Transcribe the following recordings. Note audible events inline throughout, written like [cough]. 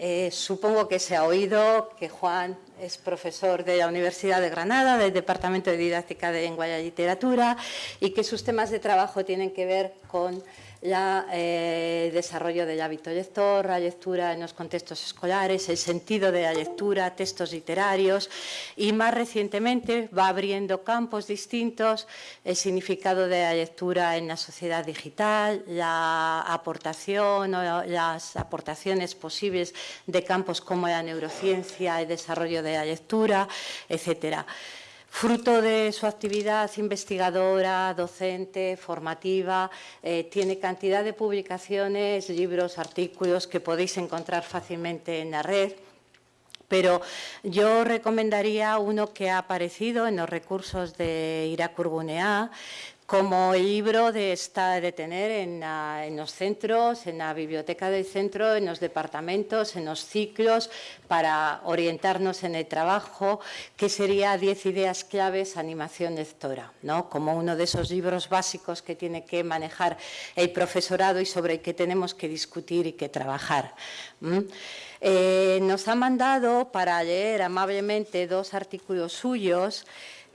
Eh, supongo que se ha oído que Juan es profesor de la Universidad de Granada, del Departamento de Didáctica de Lengua y Literatura, y que sus temas de trabajo tienen que ver con el eh, desarrollo del hábito lector, la lectura en los contextos escolares, el sentido de la lectura, textos literarios y más recientemente va abriendo campos distintos, el significado de la lectura en la sociedad digital, la aportación o las aportaciones posibles de campos como la neurociencia, el desarrollo de la lectura, etcétera. Fruto de su actividad investigadora, docente, formativa, eh, tiene cantidad de publicaciones, libros, artículos que podéis encontrar fácilmente en la red. Pero yo recomendaría uno que ha aparecido en los recursos de Iracurbunea, como el libro de, de tener en, los centros, en la biblioteca del centro, en los departamentos, en los ciclos, para orientarnos en el trabajo, que sería 10 ideas claves animación lectora, ¿no? como uno de esos libros básicos que tiene que manejar el profesorado y sobre el que tenemos que discutir y que trabajar. Eh, nos ha mandado para leer amablemente dos artículos suyos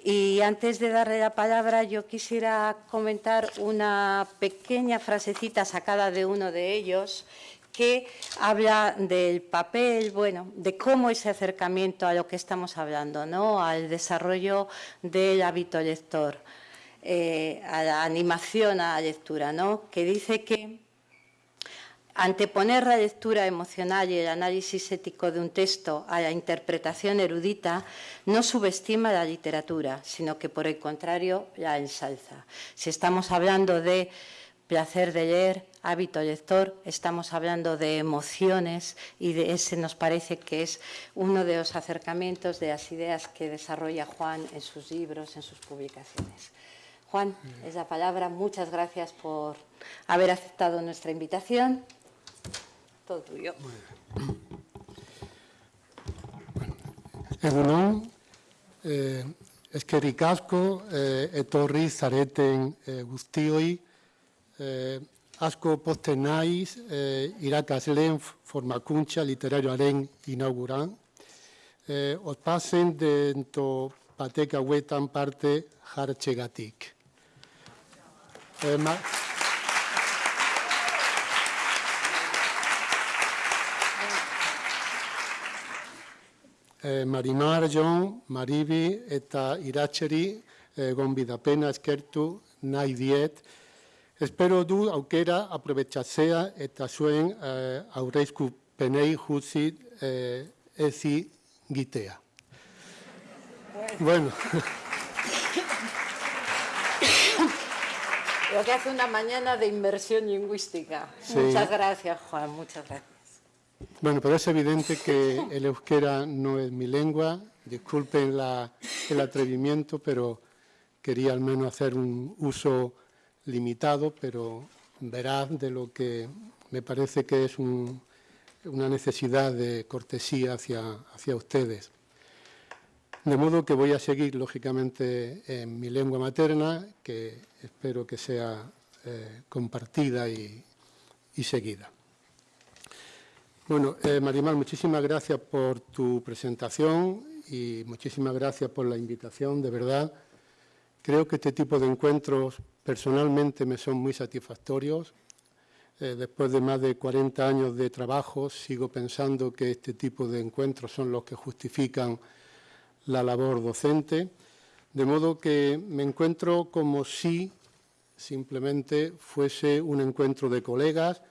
y antes de darle la palabra, yo quisiera comentar una pequeña frasecita sacada de uno de ellos que habla del papel, bueno, de cómo ese acercamiento a lo que estamos hablando, ¿no? al desarrollo del hábito lector, eh, a la animación a la lectura, ¿no? que dice que Anteponer la lectura emocional y el análisis ético de un texto a la interpretación erudita no subestima la literatura, sino que por el contrario la ensalza. Si estamos hablando de placer de leer, hábito lector, estamos hablando de emociones y de ese nos parece que es uno de los acercamientos de las ideas que desarrolla Juan en sus libros, en sus publicaciones. Juan, es la palabra. Muchas gracias por haber aceptado nuestra invitación todo tuyo. Egunon, eh, eskerrik asko, eh, etorri zareten eh, guztioi, eh, asko posten naiz, eh, irakasleen formakuntza literarioaren inauguran. Eh, Otpazen dento batek hauetan parte jartxegatik. Eh, eh, Marimar, Jon, Maribi eta Iratxeri eh, gonbidapena eskertu nahi diet. Espero du aukera aprobetxatzea eta zuen eh, aurreizku penei jutzi eh, ezi gitea. Bueno. Lo que hace una mañana de inversión lingüística. Sí. Muchas gracias, Juan, muchas gracias. Bueno, pero es evidente que el euskera no es mi lengua, disculpen el atrevimiento, pero quería al menos hacer un uso limitado, pero veraz de lo que me parece que es una necesidad de cortesía hacia, hacia ustedes. De modo que voy a seguir, lógicamente, en mi lengua materna, que espero que sea eh, compartida y seguida. Bueno, eh, Marimar, muchísimas gracias por tu presentación y muchísimas gracias por la invitación, de verdad. Creo que este tipo de encuentros personalmente me son muy satisfactorios. Eh, después de más de 40 años de trabajo, sigo pensando que este tipo de encuentros son los que justifican la labor docente, de modo que me encuentro como si simplemente fuese un encuentro de colegas,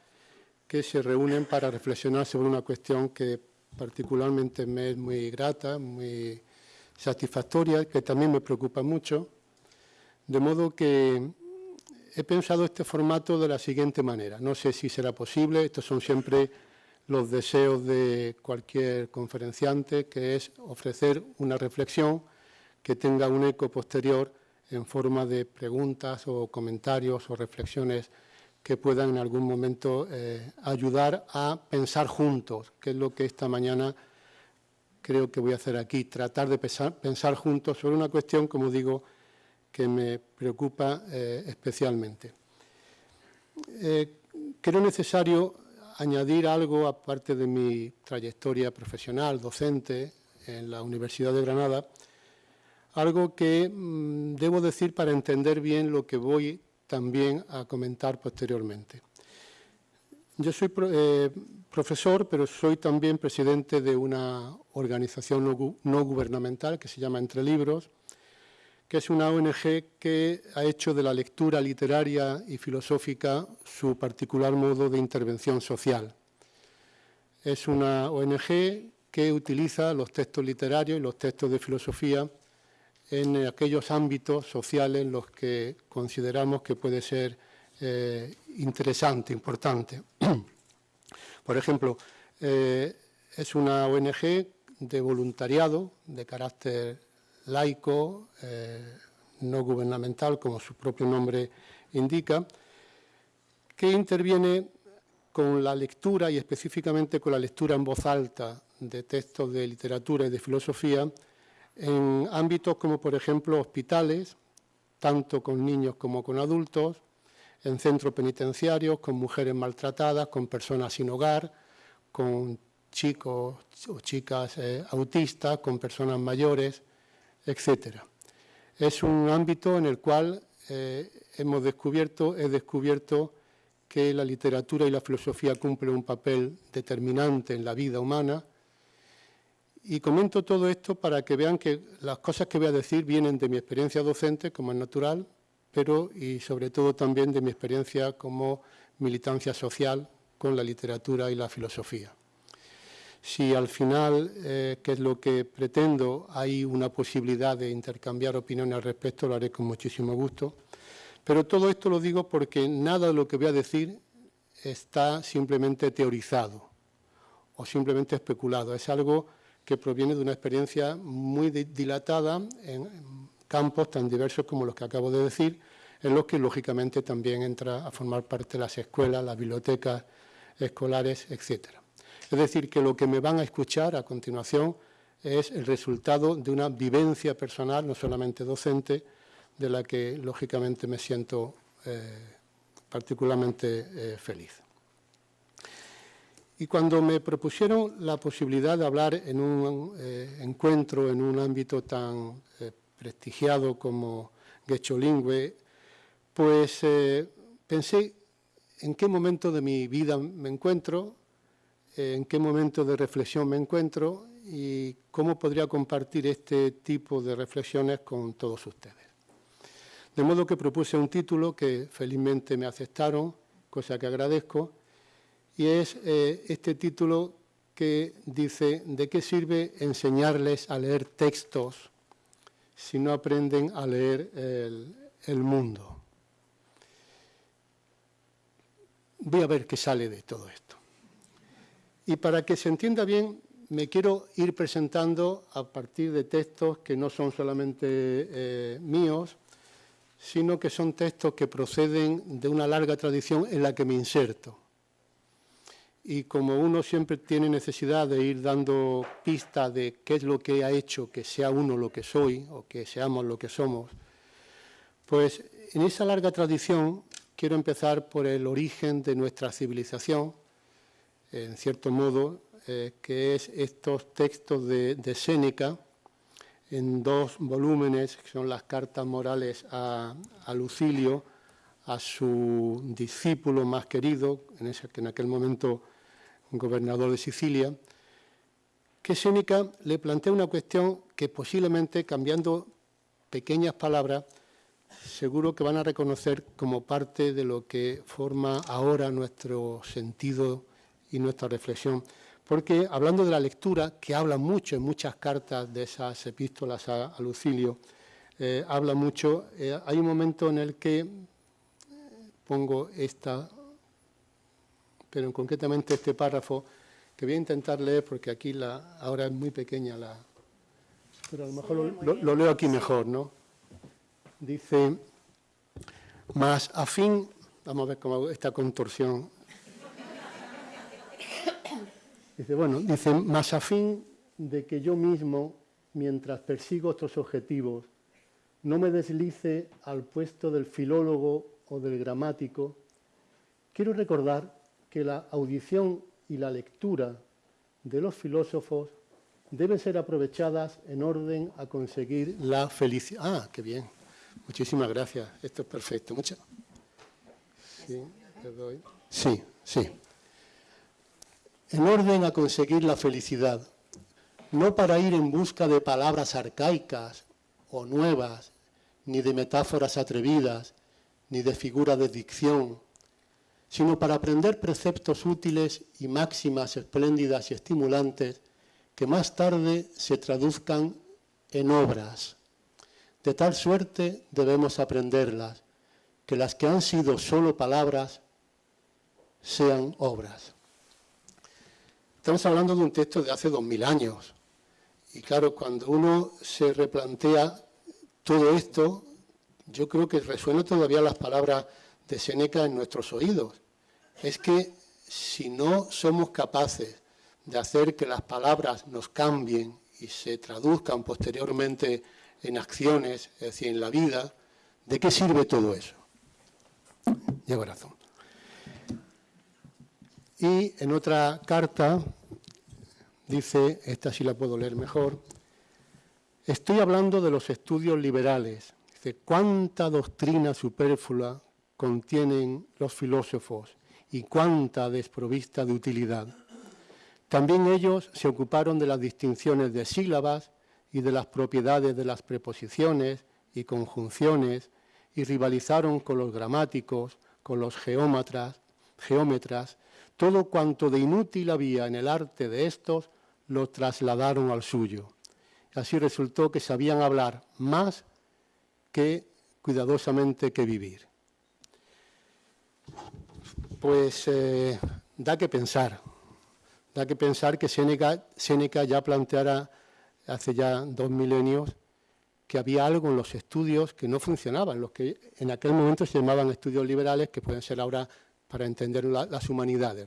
que se reúnen para reflexionar sobre una cuestión que particularmente me es muy grata, muy satisfactoria, que también me preocupa mucho, de modo que he pensado este formato de la siguiente manera. No sé si será posible, estos son siempre los deseos de cualquier conferenciante, que es ofrecer una reflexión que tenga un eco posterior en forma de preguntas o comentarios o reflexiones que puedan en algún momento eh, ayudar a pensar juntos, que es lo que esta mañana creo que voy a hacer aquí, tratar de pensar, juntos sobre una cuestión, como digo, que me preocupa eh, especialmente. Eh, creo necesario añadir algo, aparte de mi trayectoria profesional, docente en la Universidad de Granada, algo que mm, debo decir para entender bien lo que voy también a comentar posteriormente. Yo soy eh, profesor, pero soy también presidente de una organización no, gubernamental que se llama Entre Libros, que es una ONG que ha hecho de la lectura literaria y filosófica su particular modo de intervención social. Es una ONG que utiliza los textos literarios y los textos de filosofía en aquellos ámbitos sociales en los que consideramos que puede ser eh, interesante, importante. [clears throat] Por ejemplo, eh, es una ONG de voluntariado de carácter laico, eh, no gubernamental, como su propio nombre indica, que interviene con la lectura y específicamente con la lectura en voz alta de textos de literatura y de filosofía en ámbitos como, por ejemplo, hospitales, tanto con niños como con adultos, en centros penitenciarios, con mujeres maltratadas, con personas sin hogar, con chicos o chicas eh, autistas, con personas mayores, etc. Es un ámbito en el cual eh, hemos descubierto, he descubierto que la literatura y la filosofía cumplen un papel determinante en la vida humana y comento todo esto para que vean que las cosas que voy a decir vienen de mi experiencia docente, como es natural, pero y sobre todo también de mi experiencia como militancia social con la literatura y la filosofía. Si al final, eh, que es lo que pretendo, hay una posibilidad de intercambiar opiniones al respecto, lo haré con muchísimo gusto. Pero todo esto lo digo porque nada de lo que voy a decir está simplemente teorizado o simplemente especulado. Es algo que proviene de una experiencia muy dilatada en campos tan diversos como los que acabo de decir, en los que lógicamente también entra a formar parte las escuelas, las bibliotecas escolares, etcétera. Es decir, que lo que me van a escuchar a continuación es el resultado de una vivencia personal, no solamente docente, de la que lógicamente me siento eh, particularmente eh, feliz. Y cuando me propusieron la posibilidad de hablar en un eh, encuentro en un ámbito tan prestigiado como Lingüe, pues pensé en qué momento de mi vida me encuentro, en qué momento de reflexión me encuentro y cómo podría compartir este tipo de reflexiones con todos ustedes. De modo que propuse un título que felizmente me aceptaron, cosa que agradezco, y es eh, este título que dice ¿De qué sirve enseñarles a leer textos si no aprenden a leer el mundo? Voy a ver qué sale de todo esto. Y para que se entienda bien, me quiero ir presentando a partir de textos que no son solamente eh, míos, sino que son textos que proceden de una larga tradición en la que me inserto. Y como uno siempre tiene necesidad de ir dando pistas de qué es lo que ha hecho que sea uno lo que soy o que seamos lo que somos, pues en esa larga tradición quiero empezar por el origen de nuestra civilización, en cierto modo, eh, que es estos textos de, Séneca, en dos volúmenes, que son las cartas morales a, Lucilio, a su discípulo más querido, en ese, que en aquel momento gobernador de Sicilia, que Séneca le plantea una cuestión que posiblemente, cambiando pequeñas palabras, seguro que van a reconocer como parte de lo que forma ahora nuestro sentido y nuestra reflexión. Porque hablando de la lectura, que habla mucho en muchas cartas de esas epístolas a, Lucilio, eh, habla mucho, eh, hay un momento en el que pongo esta, pero concretamente este párrafo, que voy a intentar leer porque aquí la, ahora es muy pequeña la... Pero a lo mejor lo, leo aquí mejor, ¿no? Dice, más a fin, vamos a ver cómo esta contorsión Dice, bueno, dice, más a fin de que yo mismo, mientras persigo otros objetivos, no me deslice al puesto del filólogo o del gramático, quiero recordar que la audición y la lectura de los filósofos deben ser aprovechadas en orden a conseguir la felicidad. Ah, qué bien. Muchísimas gracias. Esto es perfecto. Muchas. Sí, Sí, sí. En orden a conseguir la felicidad, no para ir en busca de palabras arcaicas o nuevas, ni de metáforas atrevidas, ni de figuras de dicción, sino para aprender preceptos útiles y máximas espléndidas y estimulantes que más tarde se traduzcan en obras. De tal suerte debemos aprenderlas, que las que han sido solo palabras sean obras. Estamos hablando de un texto de hace dos mil años. Y claro, cuando uno se replantea todo esto, yo creo que resuenan todavía las palabras de Seneca en nuestros oídos. Es que si no somos capaces de hacer que las palabras nos cambien y se traduzcan posteriormente en acciones, es decir, en la vida, ¿de qué sirve todo eso? Llevo razón. Y en otra carta dice, esta sí la puedo leer mejor, estoy hablando de los estudios liberales. Dice, ¿cuánta doctrina superflua contienen los filósofos y cuánta desprovista de utilidad? También ellos se ocuparon de las distinciones de sílabas y de las propiedades de las preposiciones y conjunciones y rivalizaron con los gramáticos, con los geómetras, geómetras, todo cuanto de inútil había en el arte de estos lo trasladaron al suyo. Así resultó que sabían hablar más que cuidadosamente que vivir. Pues eh, da que pensar. Da que pensar que Séneca, ya planteara hace ya dos milenios que había algo en los estudios que no funcionaban, los que en aquel momento se llamaban estudios liberales, que pueden ser ahora para entender las humanidades.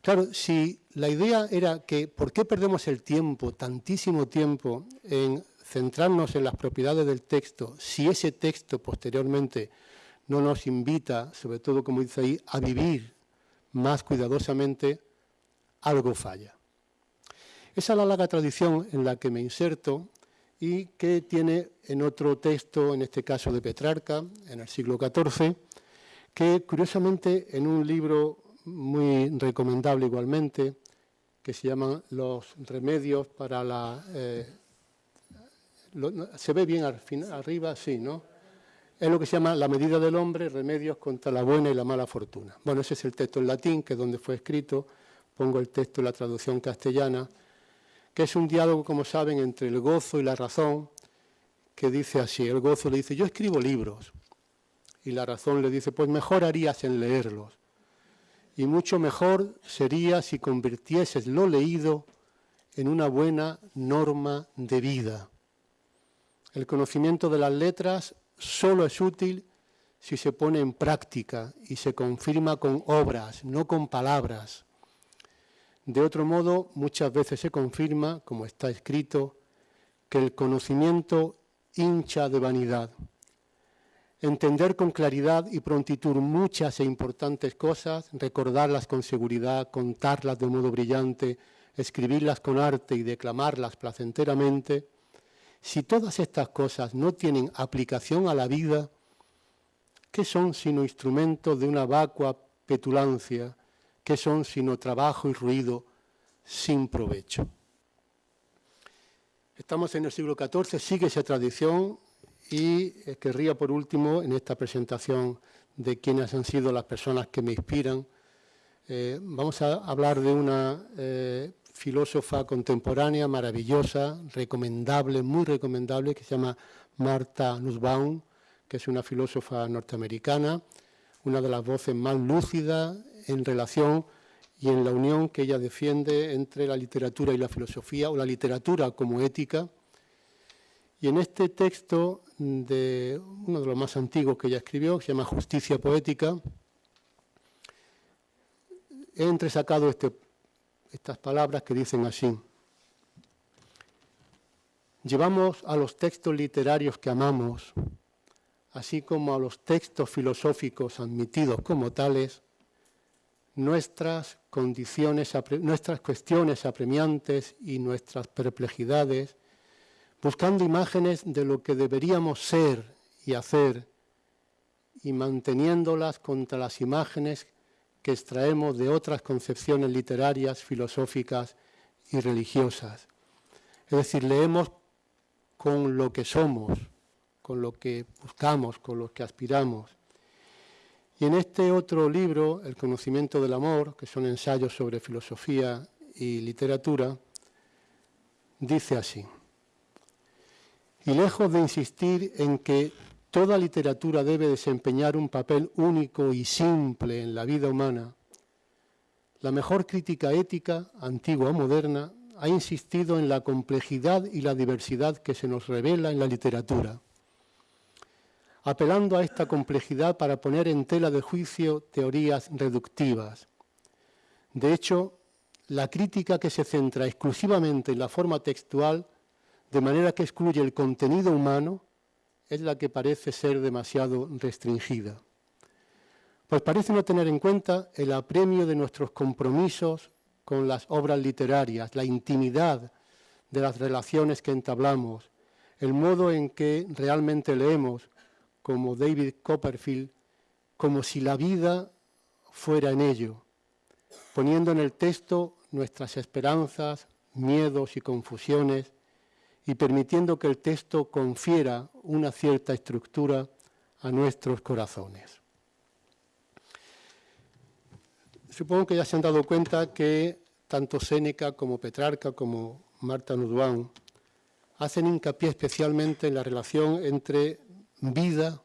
Claro, si la idea era que, ¿por qué perdemos el tiempo, tantísimo tiempo, en centrarnos en las propiedades del texto, si ese texto posteriormente no nos invita, sobre todo como dice ahí, a vivir más cuidadosamente algo falla. Esa es la larga tradición en la que me inserto y que tiene en otro texto, en este caso de Petrarca, en el siglo XIV, que curiosamente en un libro muy recomendable igualmente, que se llama Los remedios para la... Eh, ¿Se ve bien arriba? Sí, ¿no? Es lo que se llama La medida del hombre, remedios contra la buena y la mala fortuna. Bueno, ese es el texto en latín, que es donde fue escrito, pongo el texto en la traducción castellana, que es un diálogo, como saben, entre el gozo y la razón, que dice así, el gozo le dice, yo escribo libros, y la razón le dice, pues mejor harías en leerlos, y mucho mejor sería si convirtieses lo leído en una buena norma de vida. El conocimiento de las letras solo es útil si se pone en práctica y se confirma con obras, no con palabras. De otro modo, muchas veces se confirma, como está escrito, que el conocimiento hincha de vanidad. Entender con claridad y prontitud muchas e importantes cosas, recordarlas con seguridad, contarlas de modo brillante, escribirlas con arte y declamarlas placenteramente, si todas estas cosas no tienen aplicación a la vida, ¿qué son sino instrumentos de una vacua petulancia ¿Qué son sino trabajo y ruido sin provecho? Estamos en el siglo XIV, sigue esa tradición y querría por último, en esta presentación de quiénes han sido las personas que me inspiran, eh, vamos a hablar de una eh, filósofa contemporánea maravillosa, recomendable, muy recomendable, que se llama Martha Nussbaum, que es una filósofa norteamericana, una de las voces más lúcidas en relación y en la unión que ella defiende entre la literatura y la filosofía, o la literatura como ética. Y en este texto de uno de los más antiguos que ella escribió, que se llama Justicia Poética, he entresacado este, estas palabras que dicen así. Llevamos a los textos literarios que amamos, así como a los textos filosóficos admitidos como tales, nuestras condiciones, nuestras cuestiones apremiantes y nuestras perplejidades, buscando imágenes de lo que deberíamos ser y hacer y manteniéndolas contra las imágenes que extraemos de otras concepciones literarias, filosóficas y religiosas. Es decir, leemos con lo que somos, con lo que buscamos, con lo que aspiramos. Y en este otro libro, El conocimiento del amor, que son ensayos sobre filosofía y literatura, dice así, y lejos de insistir en que toda literatura debe desempeñar un papel único y simple en la vida humana, la mejor crítica ética, antigua o moderna, ha insistido en la complejidad y la diversidad que se nos revela en la literatura apelando a esta complejidad para poner en tela de juicio teorías reductivas. De hecho, la crítica que se centra exclusivamente en la forma textual, de manera que excluye el contenido humano, es la que parece ser demasiado restringida. Pues parece no tener en cuenta el apremio de nuestros compromisos con las obras literarias, la intimidad de las relaciones que entablamos, el modo en que realmente leemos, como David Copperfield, como si la vida fuera en ello, poniendo en el texto nuestras esperanzas, miedos y confusiones y permitiendo que el texto confiera una cierta estructura a nuestros corazones. Supongo que ya se han dado cuenta que tanto Séneca como Petrarca como Marta Nuduán hacen hincapié especialmente en la relación entre vida,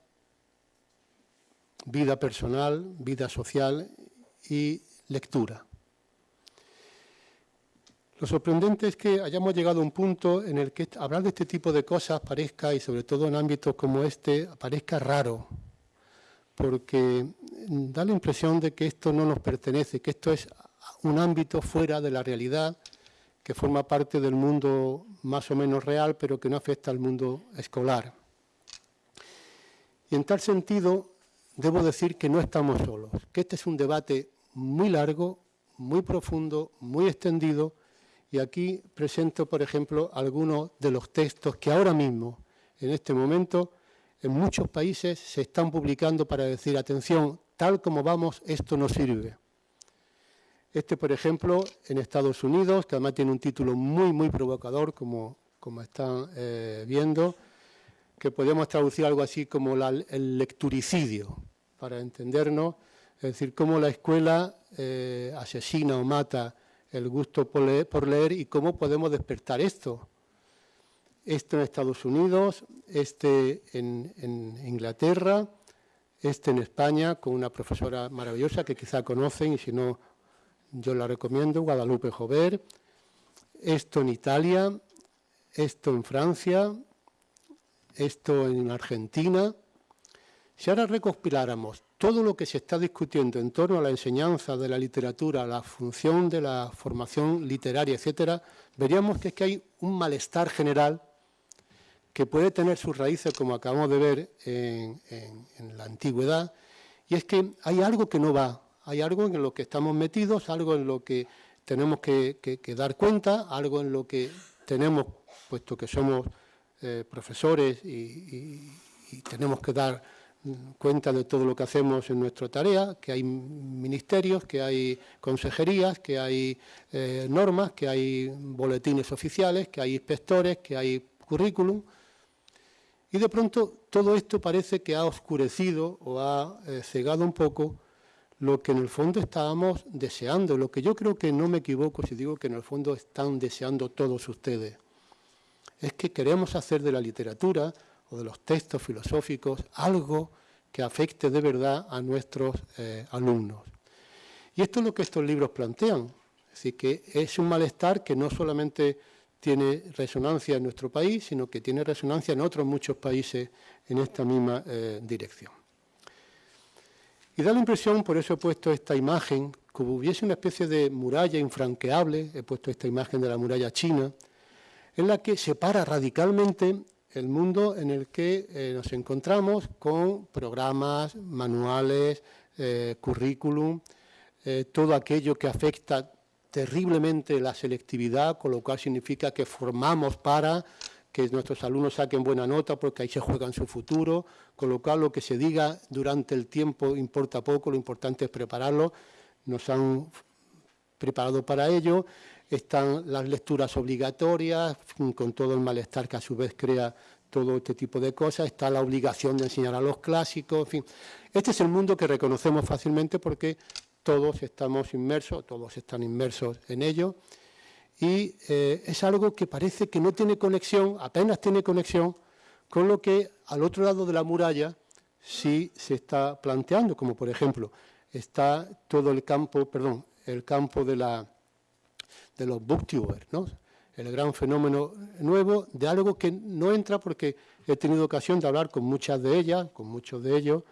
vida personal, vida social y lectura. Lo sorprendente es que hayamos llegado a un punto en el que hablar de este tipo de cosas parezca, y sobre todo en ámbitos como este, parezca raro, porque da la impresión de que esto no nos pertenece, que esto es un ámbito fuera de la realidad, que forma parte del mundo más o menos real, pero que no afecta al mundo escolar. Y en tal sentido, debo decir que no estamos solos, que este es un debate muy largo, muy profundo, muy extendido, y aquí presento, por ejemplo, algunos de los textos que ahora mismo, en este momento, en muchos países se están publicando para decir, atención, tal como vamos, esto no sirve. Este, por ejemplo, en Estados Unidos, que además tiene un título muy, muy provocador, como, como están eh, viendo, que podríamos traducir algo así como el lecturicidio, para entendernos, es decir, cómo la escuela eh, asesina o mata el gusto por leer, y cómo podemos despertar esto. Esto en Estados Unidos, este en, Inglaterra, este en España, con una profesora maravillosa que quizá conocen, y si no, yo la recomiendo, Guadalupe Jover, esto en Italia, esto en Francia, esto en Argentina. Si ahora recopiláramos todo lo que se está discutiendo en torno a la enseñanza de la literatura, la función de la formación literaria, etcétera, veríamos que es que hay un malestar general que puede tener sus raíces, como acabamos de ver en, la antigüedad, y es que hay algo que no va, hay algo en lo que estamos metidos, algo en lo que tenemos que dar cuenta, algo en lo que tenemos, puesto que somos eh, profesores y, tenemos que dar cuenta de todo lo que hacemos en nuestra tarea, que hay ministerios, que hay consejerías, que hay eh, normas, que hay boletines oficiales, que hay inspectores, que hay currículum. Y de pronto todo esto parece que ha oscurecido o ha eh, cegado un poco lo que en el fondo estábamos deseando, lo que yo creo que no me equivoco si digo que en el fondo están deseando todos ustedes es que queremos hacer de la literatura o de los textos filosóficos algo que afecte de verdad a nuestros eh, alumnos. Y esto es lo que estos libros plantean. Es decir, que es un malestar que no solamente tiene resonancia en nuestro país, sino que tiene resonancia en otros muchos países en esta misma eh, dirección. Y da la impresión, por eso he puesto esta imagen, como hubiese una especie de muralla infranqueable, he puesto esta imagen de la muralla china, en la que separa radicalmente el mundo en el que eh, nos encontramos con programas, manuales, eh, currículum, eh, todo aquello que afecta terriblemente la selectividad, con lo cual significa que formamos para que nuestros alumnos saquen buena nota porque ahí se juegan su futuro, con lo cual lo que se diga durante el tiempo importa poco, lo importante es prepararlo, nos han preparado para ello, están las lecturas obligatorias, con todo el malestar que a su vez crea todo este tipo de cosas, está la obligación de enseñar a los clásicos, en fin. Este es el mundo que reconocemos fácilmente porque todos estamos inmersos, todos están inmersos en ello, y eh, es algo que parece que no tiene conexión, apenas tiene conexión, con lo que al otro lado de la muralla sí se está planteando, como por ejemplo, está todo el campo, perdón, el campo de, la, de los booktubers, ¿no? el gran fenómeno nuevo de algo que no entra porque he tenido ocasión de hablar con muchas de ellas, con muchos de ellos,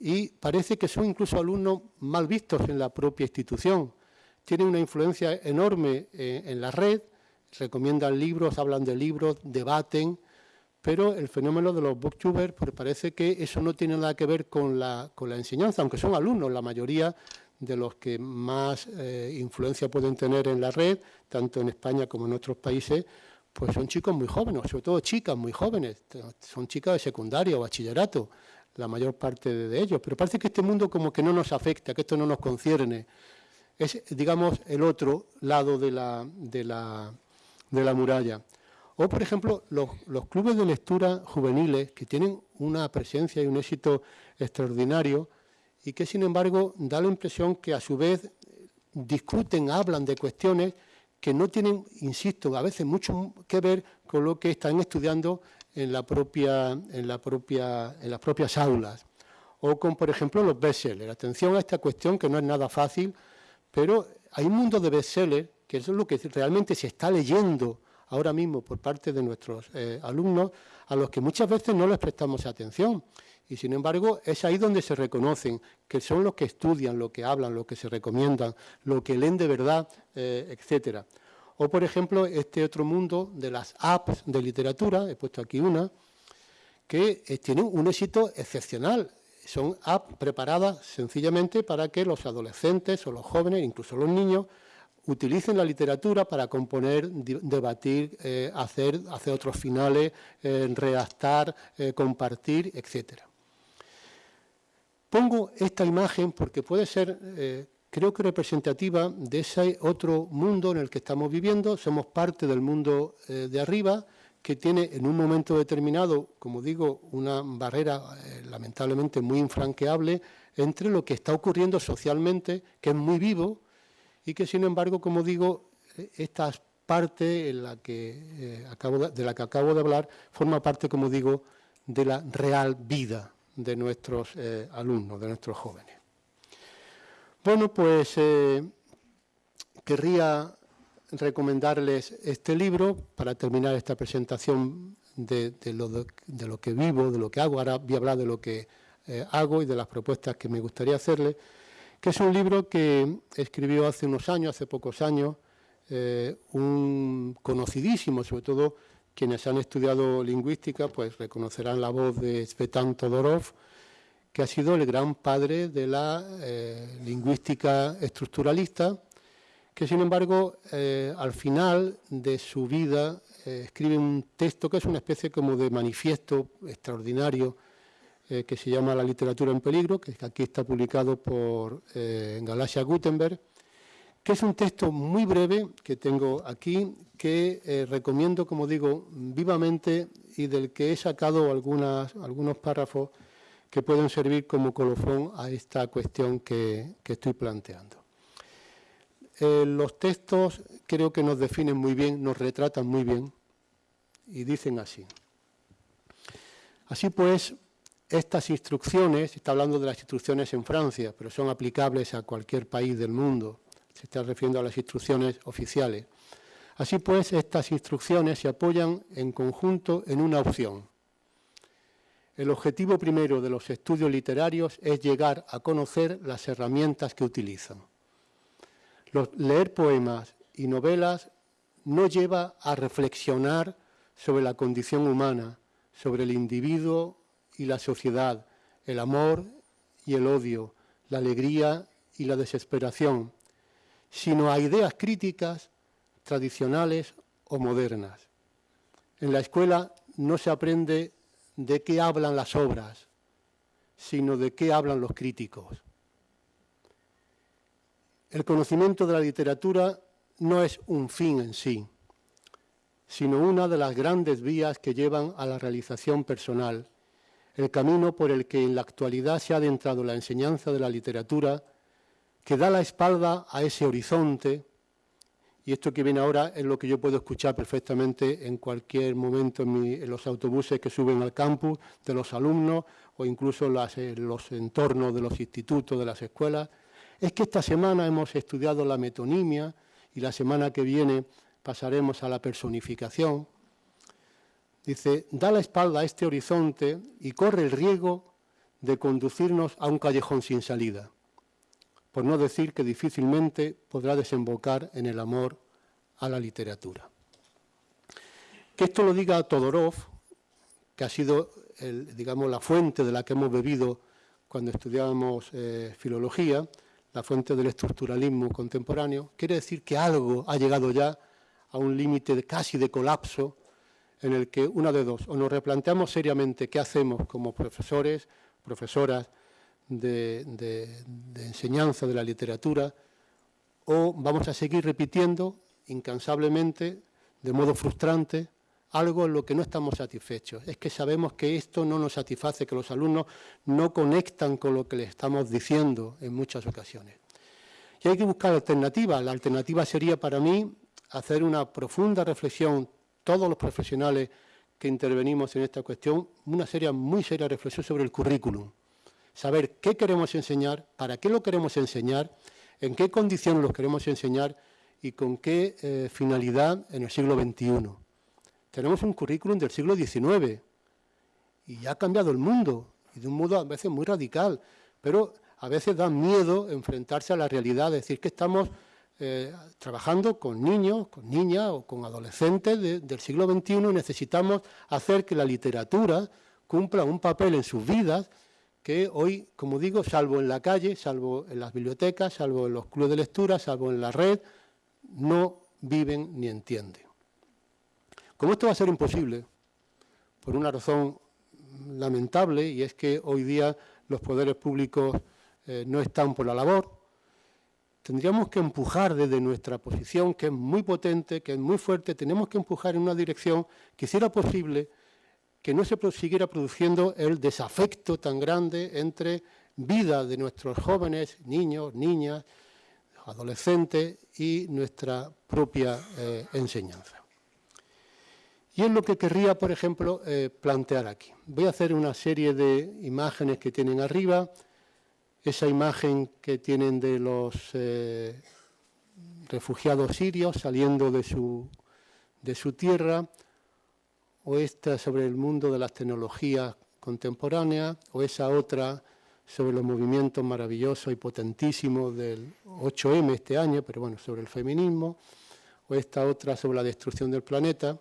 y parece que son incluso alumnos mal vistos en la propia institución. Tienen una influencia enorme eh, en la red, recomiendan libros, hablan de libros, debaten, pero el fenómeno de los booktubers pues parece que eso no tiene nada que ver con la, con la enseñanza, aunque son alumnos, la mayoría de los que más eh, influencia pueden tener en la red, tanto en España como en otros países, pues son chicos muy jóvenes, sobre todo chicas muy jóvenes, son chicas de secundaria o bachillerato, la mayor parte de, ellos, pero parece que este mundo como que no nos afecta, que esto no nos concierne, es, digamos, el otro lado de la, de la, de la muralla. O, por ejemplo, los, los, clubes de lectura juveniles, que tienen una presencia y un éxito extraordinario, y que sin embargo da la impresión que a su vez discuten, hablan de cuestiones que no tienen, insisto, a veces mucho que ver con lo que están estudiando en, las propias aulas. O con, por ejemplo, los bestsellers. Atención a esta cuestión que no es nada fácil, pero hay un mundo de bestsellers, que eso es lo que realmente se está leyendo ahora mismo por parte de nuestros eh, alumnos, a los que muchas veces no les prestamos atención. Y sin embargo, es ahí donde se reconocen, que son los que estudian, lo que hablan, lo que se recomiendan, lo que leen de verdad, eh, etcétera. O, por ejemplo, este otro mundo de las apps de literatura, he puesto aquí una, que eh, tienen un éxito excepcional. Son apps preparadas sencillamente para que los adolescentes o los jóvenes, incluso los niños, utilicen la literatura para componer, debatir, eh, hacer, hacer otros finales, redactar, compartir, etcétera. Pongo esta imagen porque puede ser, eh, creo que representativa de ese otro mundo en el que estamos viviendo. Somos parte del mundo eh, de arriba, que tiene en un momento determinado, como digo, una barrera eh, lamentablemente muy infranqueable entre lo que está ocurriendo socialmente, que es muy vivo, y que sin embargo, como digo, esta parte de la que acabo de hablar forma parte, como digo, de la real vida de nuestros eh, alumnos, de nuestros jóvenes. Bueno, pues eh, querría recomendarles este libro para terminar esta presentación de, lo, que vivo, de lo que hago. Ahora voy a hablar de lo que eh, hago y de las propuestas que me gustaría hacerles, que es un libro que escribió hace unos años, hace pocos años, un conocidísimo, sobre todo quienes han estudiado lingüística pues reconocerán la voz de Svetan Todorov, que ha sido el gran padre de la eh, lingüística estructuralista, que sin embargo eh, al final de su vida eh, escribe un texto que es una especie como de manifiesto extraordinario que se llama La literatura en peligro, que aquí está publicado por Galasia Gutenberg, que es un texto muy breve que tengo aquí, que eh, recomiendo, como digo, vivamente y del que he sacado algunos párrafos que pueden servir como colofón a esta cuestión que, estoy planteando. Eh, los textos creo que nos definen muy bien, nos retratan muy bien y dicen así. Así pues, estas instrucciones, está hablando de las instrucciones en Francia, pero son aplicables a cualquier país del mundo, se está refiriendo a las instrucciones oficiales. Así pues, estas instrucciones se apoyan en conjunto en una opción. El objetivo primero de los estudios literarios es llegar a conocer las herramientas que utilizan. leer poemas y novelas no lleva a reflexionar sobre la condición humana, sobre el individuo y la sociedad, el amor y el odio, la alegría y la desesperación, sino a ideas críticas, tradicionales o modernas. En la escuela no se aprende de qué hablan las obras, sino de qué hablan los críticos. El conocimiento de la literatura no es un fin en sí, sino una de las grandes vías que llevan a la realización personal, el camino por el que en la actualidad se ha adentrado la enseñanza de la literatura, que da la espalda a ese horizonte, y esto que viene ahora es lo que yo puedo escuchar perfectamente en cualquier momento en, los autobuses que suben al campus de los alumnos o incluso en los entornos de los institutos, de las escuelas, es que esta semana hemos estudiado la metonimia y la semana que viene pasaremos a la personificación. Dice, da la espalda a este horizonte y corre el riesgo de conducirnos a un callejón sin salida, por no decir que difícilmente podrá desembocar en el amor a la literatura. Que esto lo diga Todorov, que ha sido digamos, la fuente de la que hemos bebido cuando estudiábamos eh, filología, la fuente del estructuralismo contemporáneo, quiere decir que algo ha llegado ya a un límite casi de colapso en el que una de dos, o nos replanteamos seriamente qué hacemos como profesores, profesoras de, enseñanza de la literatura, o vamos a seguir repitiendo incansablemente, de modo frustrante, algo en lo que no estamos satisfechos. Es que sabemos que esto no nos satisface, que los alumnos no conectan con lo que les estamos diciendo en muchas ocasiones. Y hay que buscar alternativas. La alternativa sería para mí hacer una profunda reflexión, todos los profesionales que intervenimos en esta cuestión, una seria, muy seria reflexión sobre el currículum. Saber qué queremos enseñar, para qué lo queremos enseñar, en qué condiciones los queremos enseñar y con qué eh, finalidad en el siglo XXI tenemos un currículum del siglo XIX y ha cambiado el mundo, y de un modo a veces muy radical, pero a veces da miedo enfrentarse a la realidad, decir que estamos eh, trabajando con niños, con niñas o con adolescentes del siglo XXI y necesitamos hacer que la literatura cumpla un papel en sus vidas que hoy, como digo, salvo en la calle, salvo en las bibliotecas, salvo en los clubes de lectura, salvo en la red, no viven ni entienden. Como esto va a ser imposible, por una razón lamentable, y es que hoy día los poderes públicos eh, no están por la labor, tendríamos que empujar desde nuestra posición, que es muy potente, que es muy fuerte, tenemos que empujar en una dirección que hiciera posible que no se siguiera produciendo el desafecto tan grande entre vida de nuestros jóvenes, niños, niñas, adolescentes y nuestra propia eh, enseñanza. Y es lo que querría, por ejemplo, eh, plantear aquí. Voy a hacer una serie de imágenes que tienen arriba, esa imagen que tienen de los eh, refugiados sirios saliendo de su, de su tierra, o esta sobre el mundo de las tecnologías contemporáneas, o esa otra sobre los movimientos maravillosos y potentísimos del 8M este año, pero bueno, sobre el feminismo, o esta otra sobre la destrucción del planeta.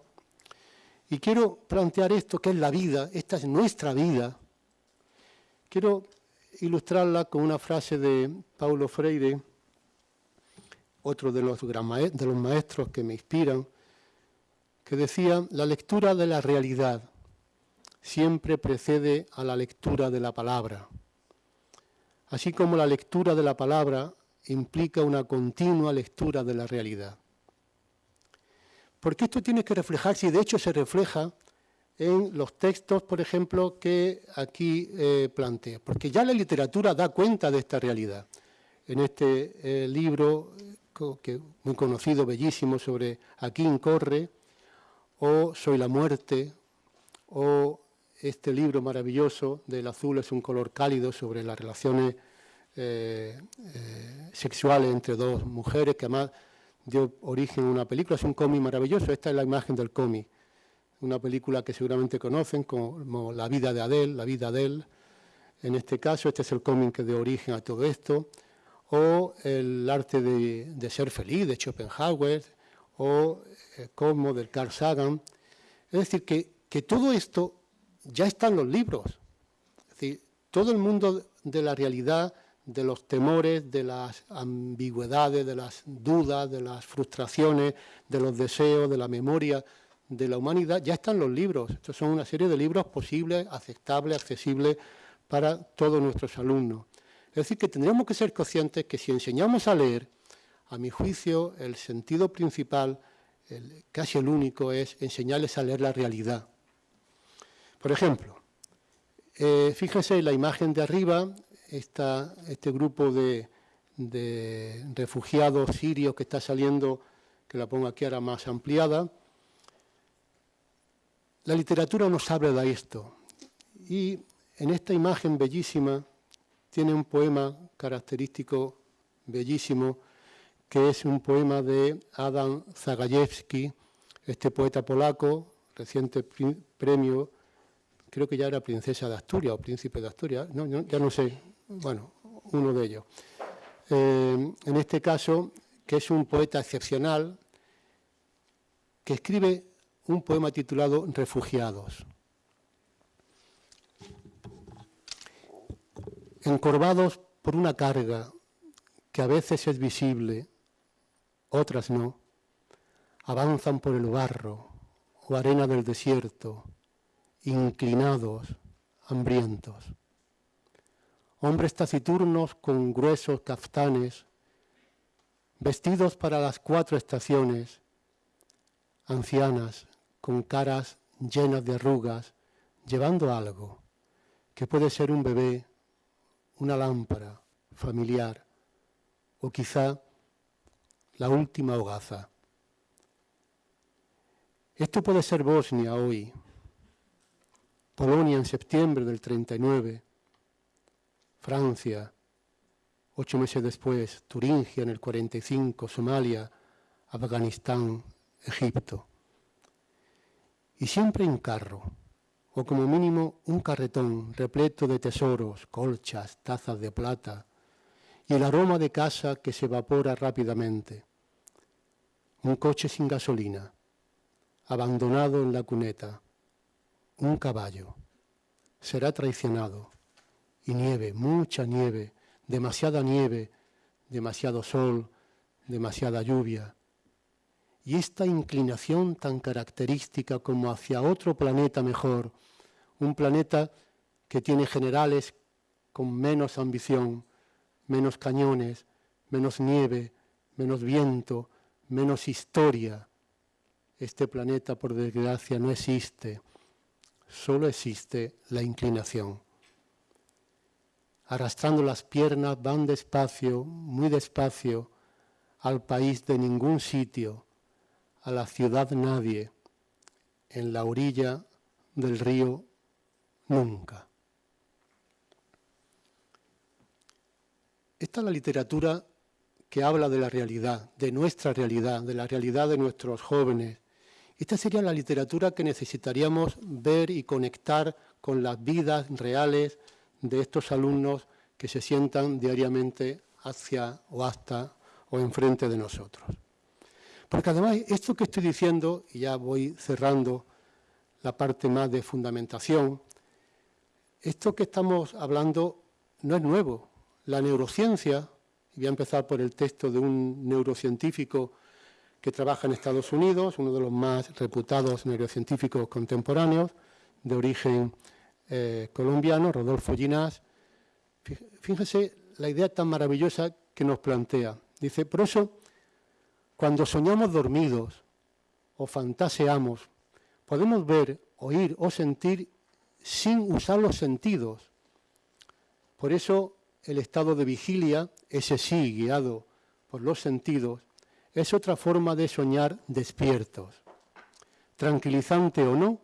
Y quiero plantear esto, que es la vida, esta es nuestra vida. Quiero ilustrarla con una frase de Paulo Freire, otro de los, de los maestros que me inspiran, que decía, la lectura de la realidad siempre precede a la lectura de la palabra, así como la lectura de la palabra implica una continua lectura de la realidad. Porque esto tiene que reflejarse, y de hecho se refleja en los textos, por ejemplo, que aquí eh, plantea. Porque ya la literatura da cuenta de esta realidad. En este eh, libro, que, muy conocido, bellísimo, sobre Aquí corre, o Soy la muerte, o este libro maravilloso del azul es un color cálido sobre las relaciones eh, sexuales entre dos mujeres, que además dio origen a una película, es un cómic maravilloso, esta es la imagen del cómic, una película que seguramente conocen como La vida de Adele, La vida de él, en este caso este es el cómic que dio origen a todo esto, o El arte de, ser feliz de Schopenhauer, o el Cosmo del Carl Sagan, es decir, que, que todo esto ya está en los libros, es decir, todo el mundo de la realidad de los temores, de las ambigüedades, de las dudas, de las frustraciones, de los deseos, de la memoria de la humanidad, ya están los libros. Estos son una serie de libros posibles, aceptables, accesibles para todos nuestros alumnos. Es decir, que tendríamos que ser conscientes que si enseñamos a leer, a mi juicio, el sentido principal, casi el único, es enseñarles a leer la realidad. Por ejemplo, eh, fíjense en la imagen de arriba, está este grupo de, refugiados sirios que está saliendo, que la pongo aquí ahora más ampliada. La literatura nos habla de esto. Y en esta imagen bellísima tiene un poema característico bellísimo, que es un poema de Adam Zagajewski, este poeta polaco, reciente premio, creo que ya era princesa de Asturias o príncipe de Asturias, no, ya no sé, bueno, uno de ellos. Eh, en este caso, que es un poeta excepcional, que escribe un poema titulado Refugiados. Encorvados por una carga que a veces es visible, otras no, avanzan por el barro o arena del desierto, inclinados, hambrientos. Hombres taciturnos con gruesos caftanes, vestidos para las cuatro estaciones, ancianas con caras llenas de arrugas, llevando algo, que puede ser un bebé, una lámpara familiar o quizá la última hogaza. Esto puede ser Bosnia hoy, Polonia en septiembre del 39, Francia, ocho meses después, Turingia en el 45, Somalia, Afganistán, Egipto. Y siempre en carro, o como mínimo un carretón repleto de tesoros, colchas, tazas de plata, y el aroma de casa que se evapora rápidamente. Un coche sin gasolina, abandonado en la cuneta, un caballo, será traicionado y nieve, mucha nieve, demasiada nieve, demasiado sol, demasiada lluvia. Y esta inclinación tan característica como hacia otro planeta mejor, un planeta que tiene generales con menos ambición, menos cañones, menos nieve, menos viento, menos historia. Este planeta, por desgracia, no existe, solo existe la inclinación arrastrando las piernas, van despacio, muy despacio, al país de ningún sitio, a la ciudad nadie, en la orilla del río nunca. Esta es la literatura que habla de la realidad, de nuestra realidad, de la realidad de nuestros jóvenes. Esta sería la literatura que necesitaríamos ver y conectar con las vidas reales de estos alumnos que se sientan diariamente hacia o hasta o enfrente de nosotros. Porque además esto que estoy diciendo, y ya voy cerrando la parte más de fundamentación, esto que estamos hablando no es nuevo. La neurociencia, voy a empezar por el texto de un neurocientífico que trabaja en Estados Unidos, uno de los más reputados neurocientíficos contemporáneos, de origen eh, colombiano, Rodolfo Ginás, fíjense la idea tan maravillosa que nos plantea. Dice, por eso, cuando soñamos dormidos o fantaseamos, podemos ver, oír o sentir sin usar los sentidos. Por eso el estado de vigilia, ese sí guiado por los sentidos, es otra forma de soñar despiertos. Tranquilizante o no,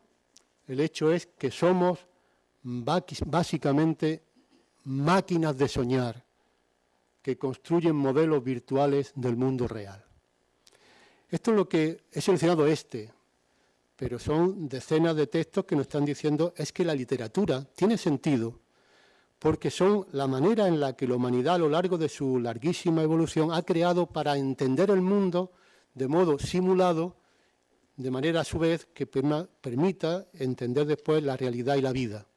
el hecho es que somos básicamente máquinas de soñar que construyen modelos virtuales del mundo real. Esto es lo que he seleccionado este, pero son decenas de textos que nos están diciendo es que la literatura tiene sentido porque son la manera en la que la humanidad a lo largo de su larguísima evolución ha creado para entender el mundo de modo simulado, de manera a su vez que permita entender después la realidad y la vida.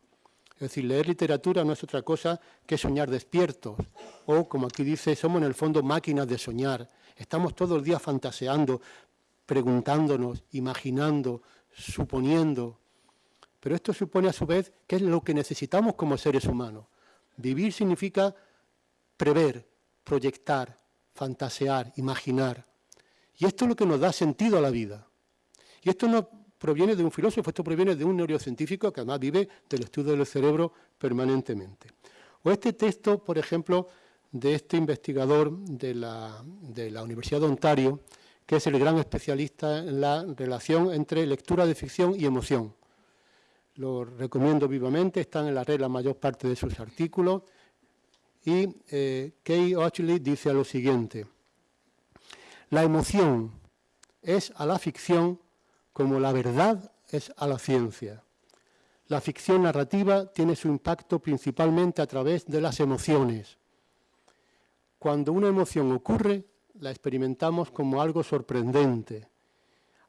Es decir, leer literatura no es otra cosa que soñar despiertos. O, como aquí dice, somos en el fondo máquinas de soñar. Estamos todo el día fantaseando, preguntándonos, imaginando, suponiendo. Pero esto supone a su vez que es lo que necesitamos como seres humanos. Vivir significa prever, proyectar, fantasear, imaginar. Y esto es lo que nos da sentido a la vida. Y esto no proviene de un filósofo, esto proviene de un neurocientífico que además vive del estudio del cerebro permanentemente. O este texto, por ejemplo, de este investigador de la, de la Universidad de Ontario, que es el gran especialista en la relación entre lectura de ficción y emoción. Lo recomiendo vivamente, están en la red la mayor parte de sus artículos. Y eh, Kay Ochley dice lo siguiente, la emoción es a la ficción como la verdad es a la ciencia. La ficción narrativa tiene su impacto principalmente a través de las emociones. Cuando una emoción ocurre, la experimentamos como algo sorprendente.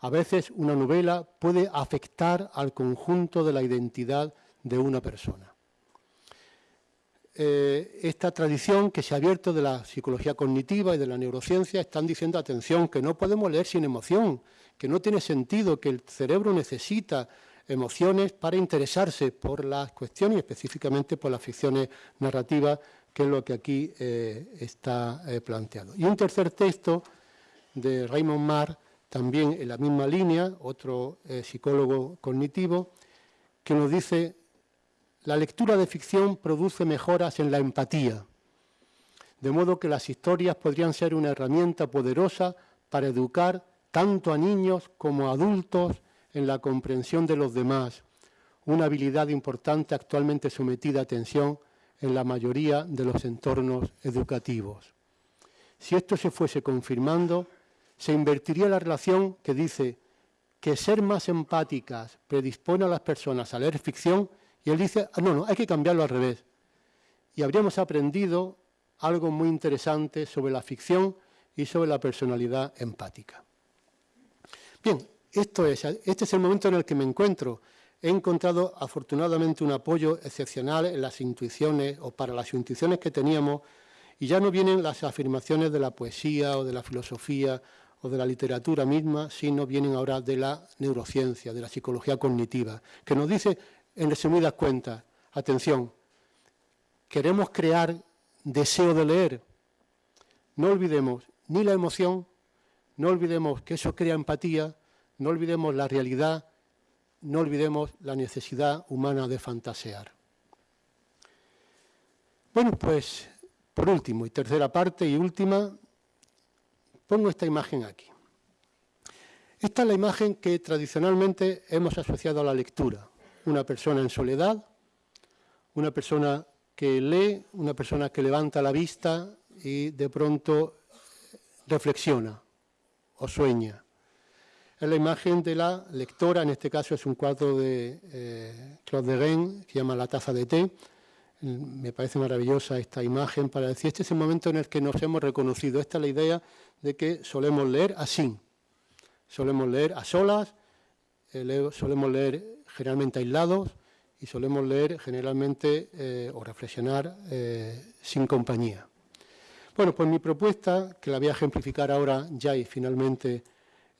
A veces una novela puede afectar al conjunto de la identidad de una persona. Eh, esta tradición que se ha abierto de la psicología cognitiva y de la neurociencia están diciendo, atención, que no podemos leer sin emoción, que no tiene sentido, que el cerebro necesita emociones para interesarse por las cuestiones y específicamente por las ficciones narrativas que es lo que aquí eh, está eh, planteado. Y un tercer texto de Raymond Marr, también en la misma línea, otro eh, psicólogo cognitivo, que nos dice, la lectura de ficción produce mejoras en la empatía, de modo que las historias podrían ser una herramienta poderosa para educar tanto a niños como a adultos en la comprensión de los demás, una habilidad importante actualmente sometida a atención en la mayoría de los entornos educativos. Si esto se fuese confirmando, se invertiría la relación que dice que ser más empáticas predispone a las personas a leer ficción y él dice, ah, no, no, hay que cambiarlo al revés. Y habríamos aprendido algo muy interesante sobre la ficción y sobre la personalidad empática. Bien, esto es, este es el momento en el que me encuentro he encontrado afortunadamente un apoyo excepcional en las intuiciones o para las intuiciones que teníamos y ya no vienen las afirmaciones de la poesía o de la filosofía o de la literatura misma, sino vienen ahora de la neurociencia, de la psicología cognitiva, que nos dice, en resumidas cuentas, atención, queremos crear deseo de leer, no olvidemos ni la emoción, no olvidemos que eso crea empatía, no olvidemos la realidad, no olvidemos la necesidad humana de fantasear. Bueno, pues por último y tercera parte y última, pongo esta imagen aquí. Esta es la imagen que tradicionalmente hemos asociado a la lectura. Una persona en soledad, una persona que lee, una persona que levanta la vista y de pronto reflexiona o sueña. Es la imagen de la lectora, en este caso es un cuadro de eh, Claude de Rennes, que llama La taza de té. Me parece maravillosa esta imagen para decir, este es el momento en el que nos hemos reconocido. Esta es la idea de que solemos leer así. Solemos leer a solas, eh, solemos leer generalmente aislados y solemos leer generalmente eh, o reflexionar sin compañía. Bueno, pues mi propuesta, que la voy a ejemplificar ahora ya y finalmente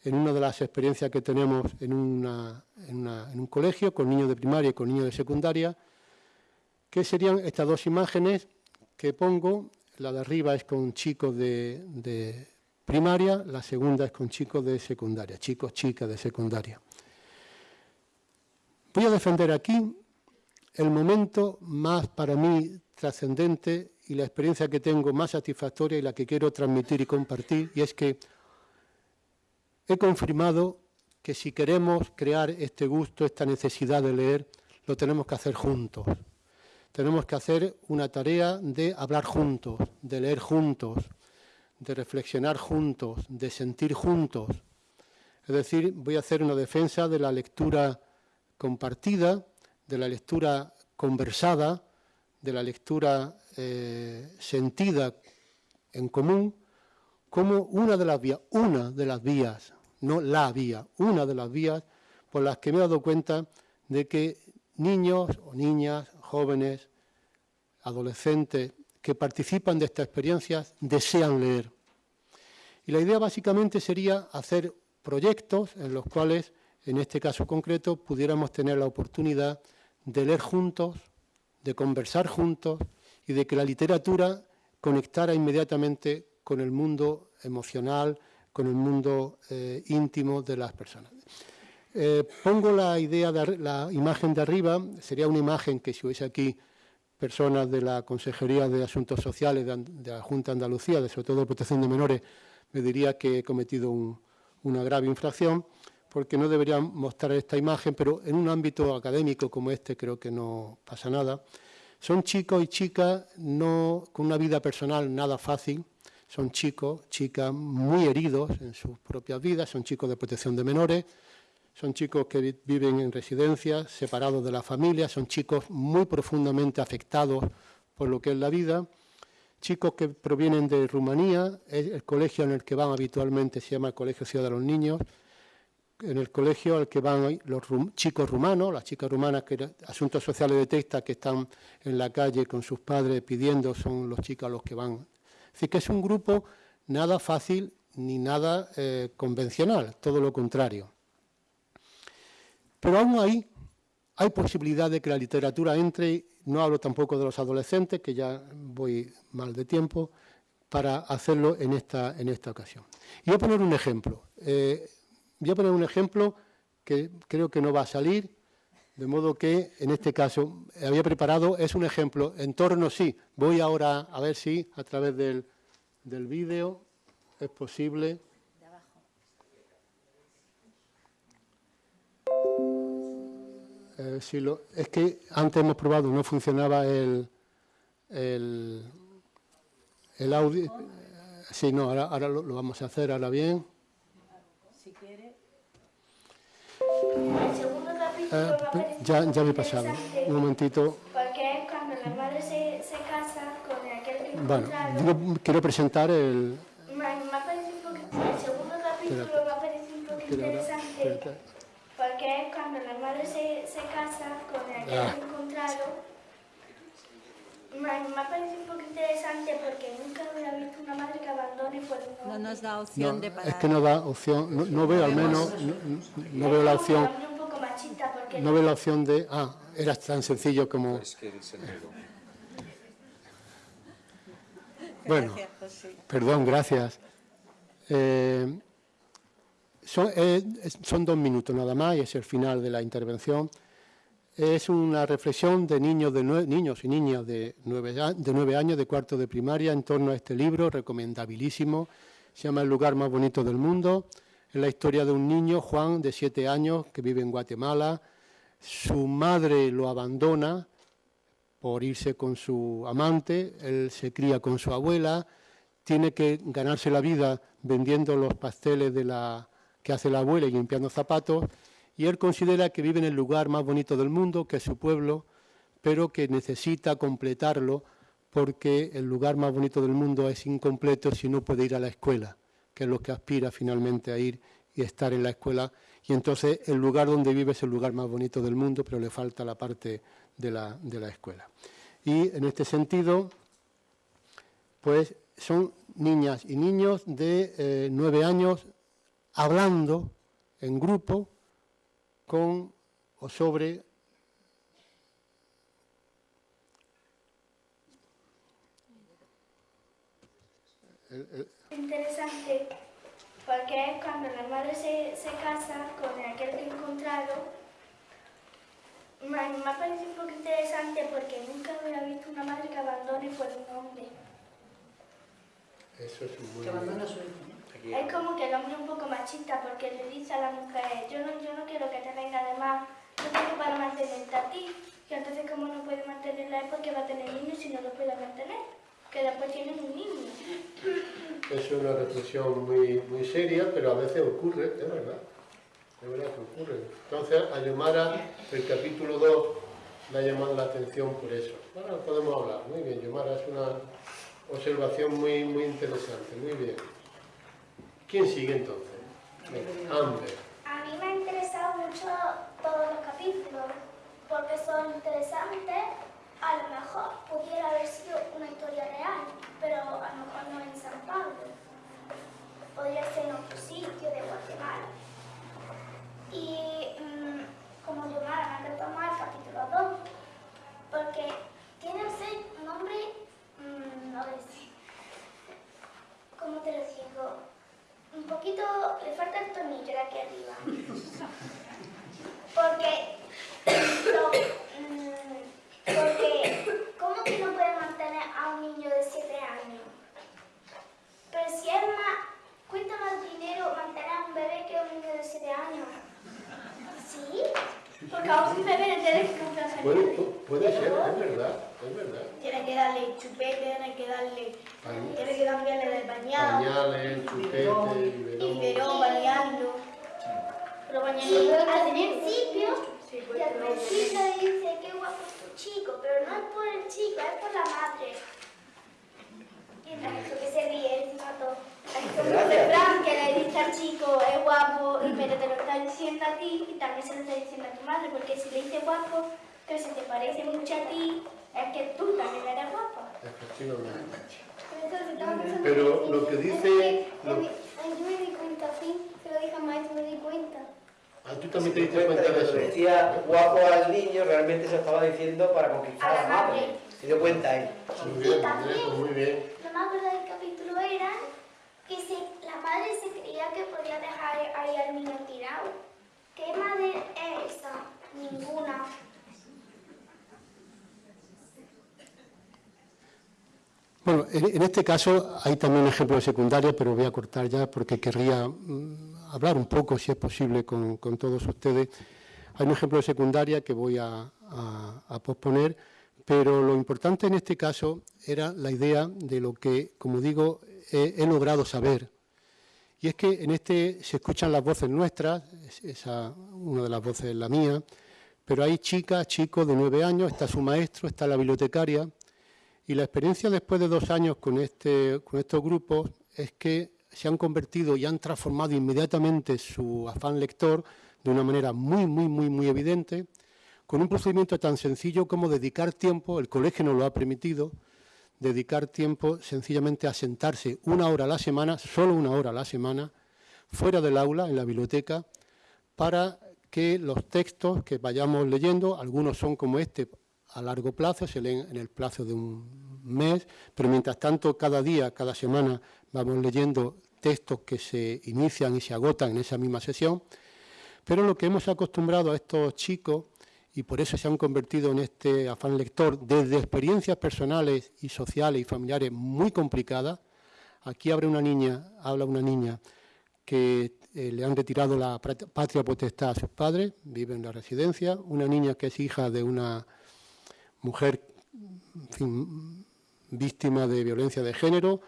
en una de las experiencias que tenemos en, un colegio con niños de primaria y con niños de secundaria, que serían estas dos imágenes que pongo. La de arriba es con chicos de, de primaria, la segunda es con chicos de secundaria, chicos, chicas de secundaria. Voy a defender aquí el momento más para mí trascendente y la experiencia que tengo más satisfactoria y la que quiero transmitir y compartir, y es que he confirmado que si queremos crear este gusto, esta necesidad de leer, lo tenemos que hacer juntos. Tenemos que hacer una tarea de hablar juntos, de leer juntos, de reflexionar juntos, de sentir juntos. Es decir, voy a hacer una defensa de la lectura compartida, de la lectura conversada, de la lectura eh, sentida en común, como una de las vías, una de las vías, no la vía, una de las vías por las que me he dado cuenta de que niños o niñas, jóvenes, adolescentes que participan de estas experiencias desean leer. Y la idea básicamente sería hacer proyectos en los cuales, en este caso concreto, pudiéramos tener la oportunidad de leer juntos, de conversar juntos y de que la literatura conectara inmediatamente con el mundo emocional, con el mundo eh, íntimo de las personas. Eh, pongo la imagen de arriba, sería una imagen que si hubiese aquí personas de la Consejería de Asuntos Sociales de, la Junta de Andalucía, de sobre todo de protección de menores, me diría que he cometido una grave infracción, porque no deberían mostrar esta imagen, pero en un ámbito académico como este creo que no pasa nada. Son chicos y chicas no, con una vida personal nada fácil, son chicos, chicas muy heridos en sus propias vidas, son chicos de protección de menores, son chicos que viven en residencias, separados de la familia, son chicos muy profundamente afectados por lo que es la vida, chicos que provienen de Rumanía, el colegio en el que van habitualmente se llama el Colegio Ciudad de los Niños, en el colegio al que van los chicos rumanos, las chicas rumanas que Asuntos Sociales detecta que están en la calle con sus padres pidiendo, son los chicos los que van. Así que es un grupo nada fácil ni nada eh, convencional, todo lo contrario. Pero aún ahí hay posibilidad de que la literatura entre, no hablo tampoco de los adolescentes, que ya voy mal de tiempo, para hacerlo en esta, en esta ocasión. Y voy a poner un ejemplo. Eh, voy a poner un ejemplo que creo que no va a salir, de modo que en este caso había preparado, es un ejemplo en torno, sí, voy ahora a ver si a través del, del vídeo es posible. Eh, es que antes hemos probado, no funcionaba el, el, el audio. Sí, no, ahora, lo, vamos a hacer, ahora bien. Si quiere. El segundo capítulo eh, ya, ya me he pasado, un momentito. Porque es cuando la madre se, se casa con aquel que Bueno, digo, quiero presentar el... Me, me ha parecido un poquito, el segundo capítulo me ha parecido un poquito interesante porque es cuando la madre se, se casa con el que ah. encontrado. Me, me ha parecido un poco interesante porque nunca había visto una madre que abandone por un No nos da opción no, de parar. Es que no da opción, no, no veo al menos, no, no veo la opción. Un poco machista porque no veo la opción de, ah, era tan sencillo como... Es que el sentido. Bueno, perdón, gracias. Eh, son, eh, son, dos minutos nada más y es el final de la intervención. Es una reflexión de niños, de niños y niñas de nueve, de nueve años, de cuarto de primaria, en torno a este libro, recomendabilísimo. Se llama El lugar más bonito del mundo. Es la historia de un niño, Juan, de siete años, que vive en Guatemala. Su madre lo abandona por irse con su amante, él se cría con su abuela, tiene que ganarse la vida vendiendo los pasteles de la, que hace la abuela y limpiando zapatos, y él considera que vive en el lugar más bonito del mundo, que es su pueblo, pero que necesita completarlo porque el lugar más bonito del mundo es incompleto si no puede ir a la escuela, que es lo que aspira finalmente a ir y estar en la escuela. Y entonces el lugar donde vive es el lugar más bonito del mundo, pero le falta la parte de la, de la escuela. Y en este sentido, pues son niñas y niños de eh, nueve años hablando en grupo con o sobre interesante porque es cuando la madre se, se casa con aquel que encontrado me, me ha parecido un poco interesante porque nunca había visto una madre que abandone por un hombre. Eso es muy... Que abandona a su hijo, Es como que el hombre es un poco machista porque le dice a la mujer, yo no, yo no quiero que te venga de más, yo tengo para mantenerte a ti. Y entonces como no puede mantenerla es porque va a tener niños si no lo puede mantener, que después tienen un niño. Es una reflexión muy, muy seria, pero a veces ocurre, es verdad. Es verdad que ocurre. Entonces, a Yomara, el capítulo 2, me ha llamado la atención por eso. Ahora podemos hablar. Muy bien, Yomara, es una observación muy, muy interesante. Muy bien. ¿Quién sigue entonces? Amber. A mí me ha interesado mucho todos los capítulos, porque son interesantes a lo mejor pudiera haber sido una historia real, pero a lo mejor no en San Pablo. Podría ser en otro sitio de Guatemala. Y mmm, como Yomara me retomar el capítulo 2, porque tiene un nombre, mmm, no sé, ¿cómo te lo digo? Un poquito, le falta el tornillo de aquí arriba. Porque, mmm, porque ¿cómo que no puede mantener a un niño de 7 años? Pero si es más, cuesta más dinero mantener a un bebé que a un niño de 7 años. ¿Sí? Porque a un bebé le tienes que comprar Puede, puede ser, es verdad, es verdad. Tiene que darle chupete, tiene que darle, tiene que cambiarle del bañado. Pañales, chupete, y verón, bañarlo. Pero bañarlo al principio, y al principio dice que guapo es tu chico, pero no es por el chico, es por la madre. Y esto que se ríe encima todo. Es como Fran que le dice al chico, es guapo, y pero te lo está diciendo a ti y también se lo está diciendo a tu madre, porque si le dice guapo, que se te parece mucho a ti, es que tú también eres guapo. Efectivamente. Pero, Pero lo que dice... Yo me di cuenta, sí, se lo dije a maestro, me di cuenta. Ah, tú también te diste cuenta de eso. decía guapo al niño, realmente se estaba diciendo para conquistar A la madre. Se dio cuenta él. Muy bien, muy bien. Lo más del capítulo era si la madre se creía que podía dejar ahí al niño tirado. ¿Qué madre es esa? Ninguna. Bueno, en, este caso hay también ejemplos de secundaria, pero voy a cortar ya porque querría mm, hablar un poco, si es posible, con, todos ustedes. Hay un ejemplo de secundaria que voy a- a posponer, pero lo importante en este caso era la idea de lo que, como digo, he, logrado saber. Y es que en este se escuchan las voces nuestras, es- esa, una de las voces es la mía, pero hay chicas, chicos de nueve años, está su maestro, está la bibliotecaria, y la experiencia después de dos años con, este, con estos grupos es que se han convertido y han transformado inmediatamente su afán lector de una manera muy, muy, muy, muy evidente, con un procedimiento tan sencillo como dedicar tiempo, el colegio nos lo ha permitido, dedicar tiempo sencillamente a sentarse una hora a la semana, solo una hora a la semana, fuera del aula, en la biblioteca, para que los textos que vayamos leyendo, algunos son como este a largo plazo, se leen en el plazo de un mes, pero mientras tanto cada día, cada semana vamos leyendo textos que se inician y se agotan en esa misma sesión, pero lo que hemos acostumbrado a estos chicos, y por eso se han convertido en este afán lector, desde experiencias personales y sociales y familiares muy complicadas, aquí habla una niña, habla una niña que eh, le han retirado la pat- patria potestad a sus padres, vive en la residencia, una niña que es hija de una mujer víctima de violencia de género,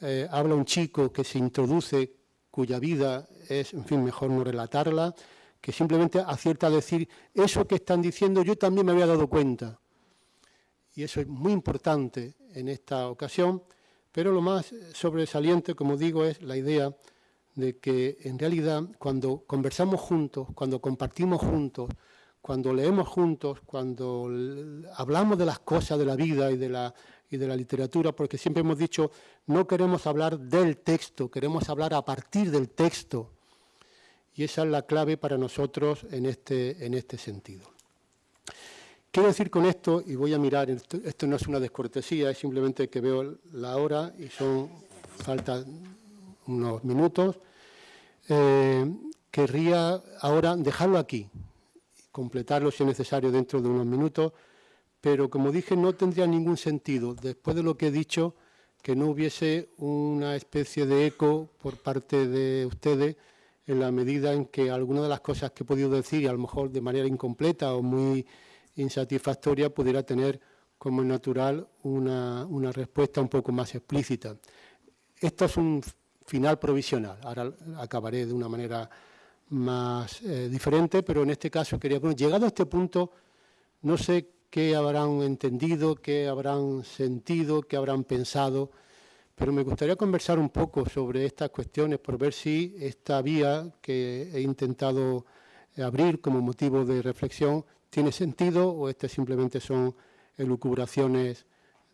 eh, habla un chico que se introduce cuya vida es, en fin, mejor no relatarla, que simplemente acierta a decir, eso que están diciendo yo también me había dado cuenta. Y eso es muy importante en esta ocasión, pero lo más sobresaliente, como digo, es la idea de que en realidad cuando conversamos juntos, cuando compartimos juntos, cuando leemos juntos, cuando hablamos de las cosas de la vida y de la, y de la literatura, porque siempre hemos dicho, no queremos hablar del texto, queremos hablar a partir del texto. Y esa es la clave para nosotros en este, en este sentido. Quiero decir con esto, y voy a mirar, esto, no es una descortesía, es simplemente que veo la hora y son, faltan unos minutos, eh, querría ahora dejarlo aquí, completarlo si es necesario dentro de unos minutos, pero como dije, no tendría ningún sentido, después de lo que he dicho, que no hubiese una especie de eco por parte de ustedes en la medida en que algunas de las cosas que he podido decir, y a lo mejor de manera incompleta o muy insatisfactoria, pudiera tener como es natural una, respuesta un poco más explícita. Esto es un final provisional, ahora acabaré de una manera más eh, diferente, pero en este caso quería, bueno, llegado a este punto, no sé qué habrán entendido, qué habrán sentido, qué habrán pensado, pero me gustaría conversar un poco sobre estas cuestiones por ver si esta vía que he intentado abrir como motivo de reflexión tiene sentido o este simplemente son elucubraciones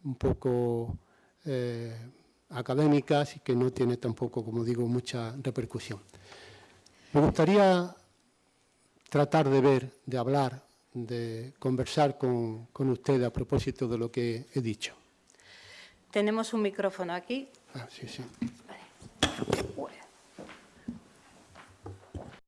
un poco eh, académicas y que no tiene tampoco, como digo, mucha repercusión. Me gustaría tratar de ver, de hablar, de conversar con, con usted a propósito de lo que he dicho. Tenemos un micrófono aquí. Ah, sí, sí. Vale.